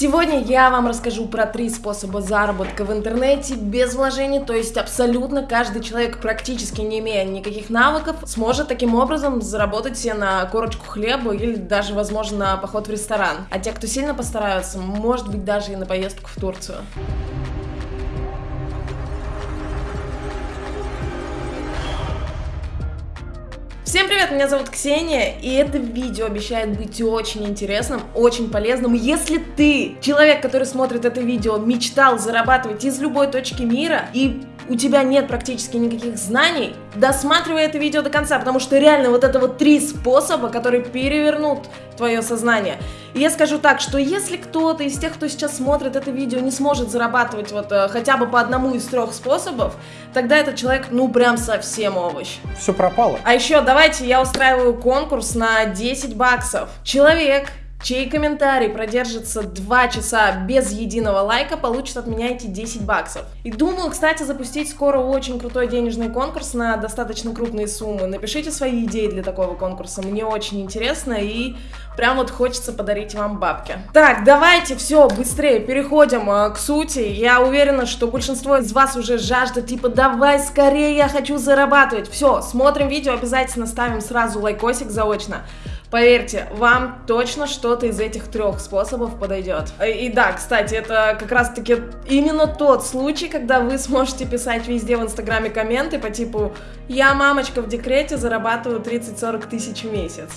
Сегодня я вам расскажу про три способа заработка в интернете без вложений, то есть абсолютно каждый человек, практически не имея никаких навыков, сможет таким образом заработать себе на корочку хлеба или даже, возможно, на поход в ресторан. А те, кто сильно постараются, может быть даже и на поездку в Турцию. Привет, меня зовут Ксения, и это видео обещает быть очень интересным, очень полезным. Если ты, человек, который смотрит это видео, мечтал зарабатывать из любой точки мира и у тебя нет практически никаких знаний, досматривай это видео до конца, потому что реально вот это вот три способа, которые перевернут твое сознание. И я скажу так, что если кто-то из тех, кто сейчас смотрит это видео, не сможет зарабатывать вот э, хотя бы по одному из трех способов, тогда этот человек, ну, прям совсем овощ. Все пропало. А еще давайте я устраиваю конкурс на 10 баксов. Человек, чей комментарий продержится 2 часа без единого лайка, получит от меня эти 10 баксов. И думаю, кстати, запустить скоро очень крутой денежный конкурс на достаточно крупные суммы. Напишите свои идеи для такого конкурса, мне очень интересно и прям вот хочется подарить вам бабки. Так, давайте все, быстрее переходим э, к сути. Я уверена, что большинство из вас уже жаждет, типа, давай скорее, я хочу зарабатывать. Все, смотрим видео, обязательно ставим сразу лайкосик заочно. Поверьте, вам точно что-то из этих трех способов подойдет. И, и да, кстати, это как раз-таки именно тот случай, когда вы сможете писать везде в инстаграме комменты по типу «Я мамочка в декрете, зарабатываю 30-40 тысяч в месяц».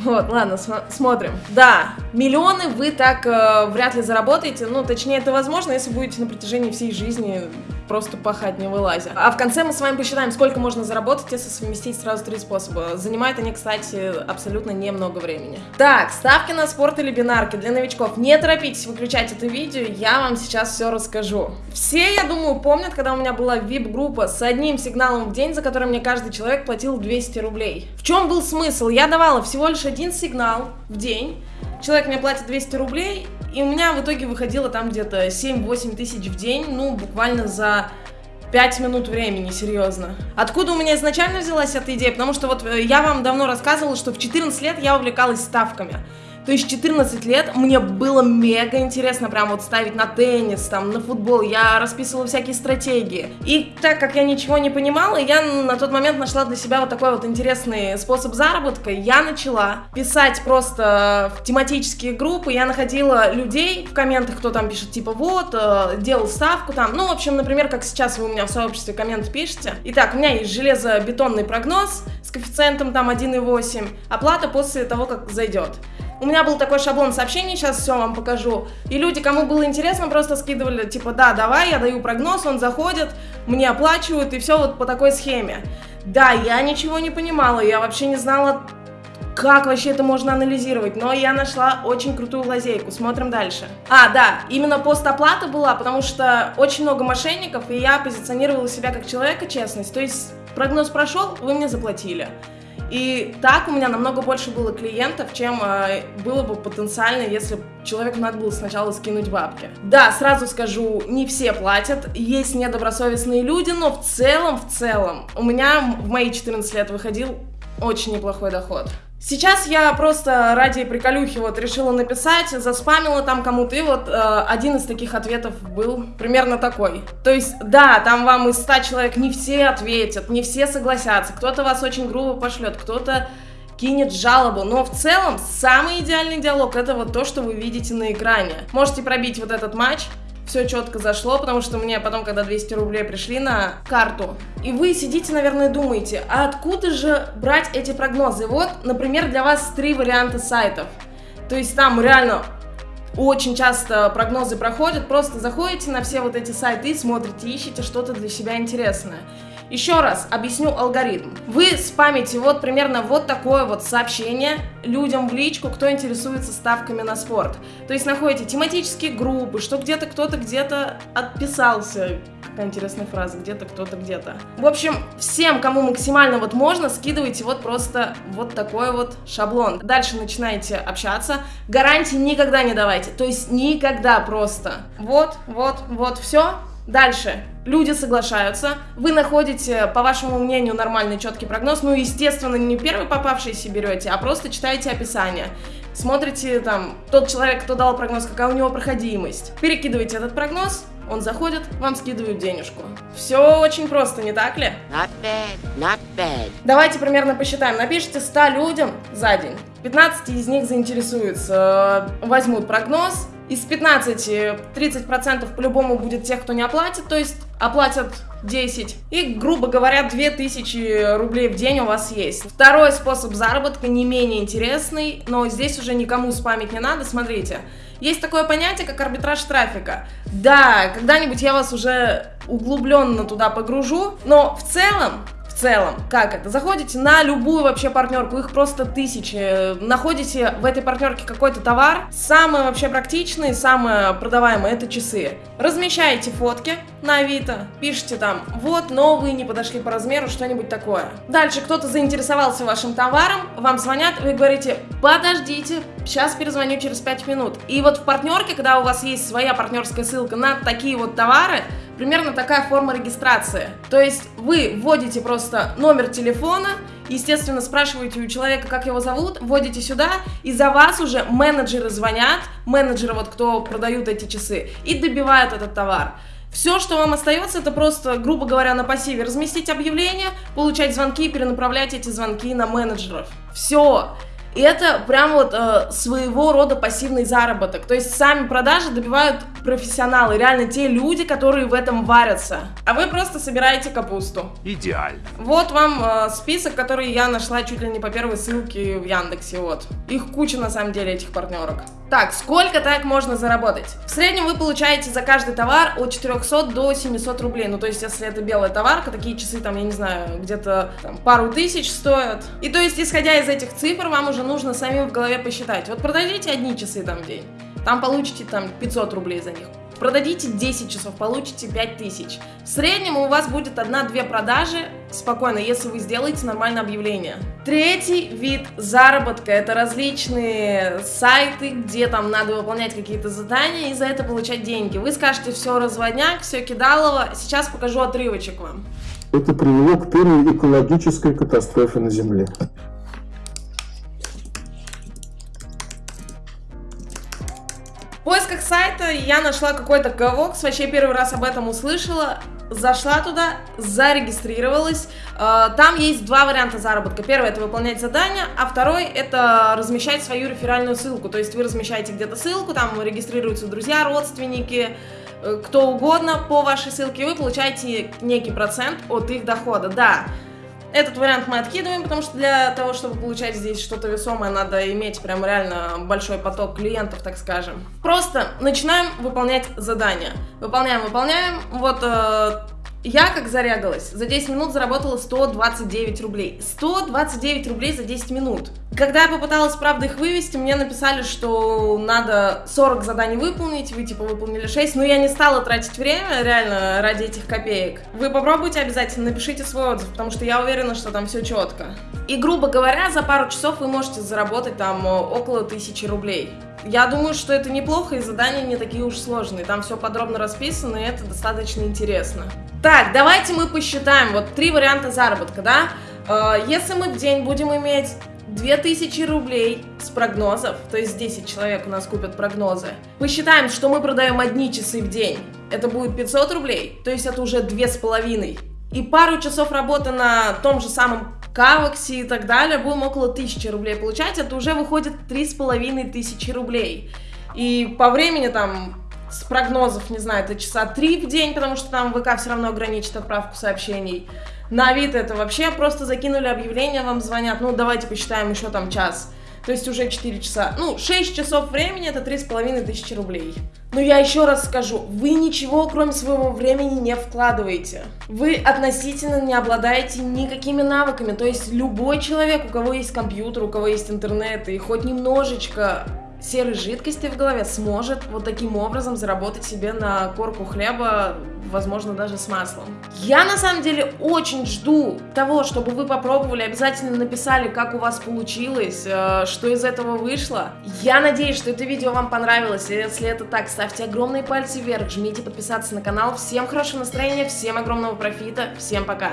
Вот, ладно, см смотрим. Да, миллионы вы так э, вряд ли заработаете, ну, точнее, это возможно, если будете на протяжении всей жизни просто пахать не вылазя. А в конце мы с вами посчитаем, сколько можно заработать, если совместить сразу три способа. Занимают они, кстати, абсолютно немного времени. Так, ставки на спорт или бинарки для новичков. Не торопитесь выключать это видео, я вам сейчас все расскажу. Все, я думаю, помнят, когда у меня была VIP-группа с одним сигналом в день, за который мне каждый человек платил 200 рублей. В чем был смысл? Я давала всего лишь один сигнал в день, человек мне платит 200 рублей, и у меня в итоге выходило там где-то 7-8 тысяч в день, ну, буквально за 5 минут времени, серьезно. Откуда у меня изначально взялась эта идея? Потому что вот э, я вам давно рассказывала, что в 14 лет я увлекалась ставками. То есть 14 лет мне было мега интересно прям вот ставить на теннис, там, на футбол, я расписывала всякие стратегии. И так как я ничего не понимала, я на тот момент нашла для себя вот такой вот интересный способ заработка. Я начала писать просто в тематические группы, я находила людей в комментах, кто там пишет, типа, вот, э, делал ставку там. Ну, в общем, например, как сейчас вы у меня в сообществе коммент пишете. Итак, у меня есть железобетонный прогноз с коэффициентом там 1,8, оплата после того, как зайдет. У меня был такой шаблон сообщений, сейчас все вам покажу. И люди, кому было интересно, просто скидывали, типа, да, давай, я даю прогноз, он заходит, мне оплачивают, и все вот по такой схеме. Да, я ничего не понимала, я вообще не знала, как вообще это можно анализировать, но я нашла очень крутую лазейку, смотрим дальше. А, да, именно постоплата была, потому что очень много мошенников, и я позиционировала себя как человека честность, то есть прогноз прошел, вы мне заплатили. И так у меня намного больше было клиентов, чем э, было бы потенциально, если человеку надо было сначала скинуть бабки. Да, сразу скажу, не все платят, есть недобросовестные люди, но в целом, в целом, у меня в мои 14 лет выходил очень неплохой доход. Сейчас я просто ради приколюхи вот решила написать, заспамила там кому-то, и вот э, один из таких ответов был примерно такой. То есть, да, там вам из 100 человек не все ответят, не все согласятся, кто-то вас очень грубо пошлет, кто-то кинет жалобу, но в целом самый идеальный диалог это вот то, что вы видите на экране. Можете пробить вот этот матч, все четко зашло, потому что мне потом, когда 200 рублей пришли на карту, и вы сидите, наверное, думаете, а откуда же брать эти прогнозы? Вот, например, для вас три варианта сайтов. То есть там реально очень часто прогнозы проходят, просто заходите на все вот эти сайты и смотрите, ищите что-то для себя интересное. Еще раз объясню алгоритм. Вы спамите вот примерно вот такое вот сообщение людям в личку, кто интересуется ставками на спорт. То есть находите тематические группы, что где-то кто-то где-то отписался. Какая интересная фраза, где-то кто-то где-то. В общем, всем, кому максимально вот можно, скидывайте вот просто вот такой вот шаблон. Дальше начинаете общаться. Гарантии никогда не давайте, то есть никогда просто. Вот, вот, вот, все. Дальше. Люди соглашаются, вы находите, по вашему мнению, нормальный четкий прогноз, ну, естественно, не первый попавшийся берете, а просто читаете описание. смотрите там тот человек, кто дал прогноз, какая у него проходимость. Перекидываете этот прогноз, он заходит, вам скидывают денежку. Все очень просто, не так ли? Not bad, not bad. Давайте примерно посчитаем. Напишите 100 людям за день. 15 из них заинтересуются, возьмут прогноз. Из 15 30% по-любому будет тех, кто не оплатит, то есть оплатят 10. И, грубо говоря, 2000 рублей в день у вас есть. Второй способ заработка не менее интересный, но здесь уже никому спамить не надо. Смотрите, есть такое понятие, как арбитраж трафика. Да, когда-нибудь я вас уже углубленно туда погружу, но в целом целом. Как это? Заходите на любую вообще партнерку, их просто тысячи. Находите в этой партнерке какой-то товар. Самое вообще практичное, самое продаваемое это часы. Размещаете фотки на Авито, пишите там, вот новые, не подошли по размеру, что-нибудь такое. Дальше кто-то заинтересовался вашим товаром, вам звонят, вы говорите, подождите, сейчас перезвоню через 5 минут. И вот в партнерке, когда у вас есть своя партнерская ссылка на такие вот товары, примерно такая форма регистрации. То есть вы вводите просто номер телефона, естественно, спрашиваете у человека, как его зовут, вводите сюда, и за вас уже менеджеры звонят, менеджеры, вот кто продают эти часы, и добивают этот товар. Все, что вам остается, это просто, грубо говоря, на пассиве разместить объявление, получать звонки и перенаправлять эти звонки на менеджеров. Все. И это прям вот э, своего рода пассивный заработок. То есть сами продажи добивают профессионалы, реально те люди, которые в этом варятся. А вы просто собираете капусту. Идеально. Вот вам э, список, который я нашла чуть ли не по первой ссылке в Яндексе, вот. Их куча на самом деле, этих партнерок. Так, сколько так можно заработать? В среднем вы получаете за каждый товар от 400 до 700 рублей. Ну, то есть, если это белая товарка, такие часы там, я не знаю, где-то пару тысяч стоят. И то есть, исходя из этих цифр, вам уже нужно самим в голове посчитать. Вот продадите одни часы там в день, там получите там 500 рублей за них. Продадите 10 часов, получите 5000. В среднем у вас будет 1-2 продажи спокойно, если вы сделаете нормальное объявление. Третий вид заработка – это различные сайты, где там надо выполнять какие-то задания и за это получать деньги. Вы скажете, все разводняк, все кидалово. Сейчас покажу отрывочек вам. Это привело к первой экологической катастрофе на Земле. Сайта я нашла какой-то ковокс, вообще первый раз об этом услышала, зашла туда, зарегистрировалась. Э, там есть два варианта заработка. Первый это выполнять задания, а второй это размещать свою реферальную ссылку. То есть вы размещаете где-то ссылку, там регистрируются друзья, родственники, э, кто угодно по вашей ссылке, и вы получаете некий процент от их дохода. Да, этот вариант мы откидываем, потому что для того, чтобы получать здесь что-то весомое, надо иметь прям реально большой поток клиентов, так скажем. Просто начинаем выполнять задания. Выполняем, выполняем. Вот э, я, как зарягалась, за 10 минут заработала 129 рублей. 129 рублей за 10 минут. Когда я попыталась, правда, их вывести, мне написали, что надо 40 заданий выполнить, вы, типа, выполнили 6, но я не стала тратить время, реально, ради этих копеек. Вы попробуйте обязательно, напишите свой отзыв, потому что я уверена, что там все четко. И, грубо говоря, за пару часов вы можете заработать там около 1000 рублей. Я думаю, что это неплохо, и задания не такие уж сложные. Там все подробно расписано, и это достаточно интересно. Так, давайте мы посчитаем. Вот три варианта заработка, да? Э, если мы в день будем иметь 2000 рублей с прогнозов, то есть 10 человек у нас купят прогнозы. Посчитаем, что мы продаем одни часы в день. Это будет 500 рублей, то есть это уже две с половиной. И пару часов работы на том же самом Каваксе и так далее, будем около 1000 рублей получать, это уже выходит 3500 рублей. И по времени там с прогнозов, не знаю, это часа 3 в день, потому что там ВК все равно ограничит отправку сообщений. На Авито это вообще просто закинули объявление, вам звонят, ну давайте посчитаем еще там час. То есть уже 4 часа. Ну, 6 часов времени это 3,5 тысячи рублей. Но я еще раз скажу, вы ничего кроме своего времени не вкладываете. Вы относительно не обладаете никакими навыками. То есть любой человек, у кого есть компьютер, у кого есть интернет и хоть немножечко серой жидкости в голове сможет вот таким образом заработать себе на корку хлеба, возможно, даже с маслом. Я на самом деле очень жду того, чтобы вы попробовали, обязательно написали, как у вас получилось, э, что из этого вышло. Я надеюсь, что это видео вам понравилось, если это так, ставьте огромные пальцы вверх, жмите подписаться на канал. Всем хорошего настроения, всем огромного профита, всем пока!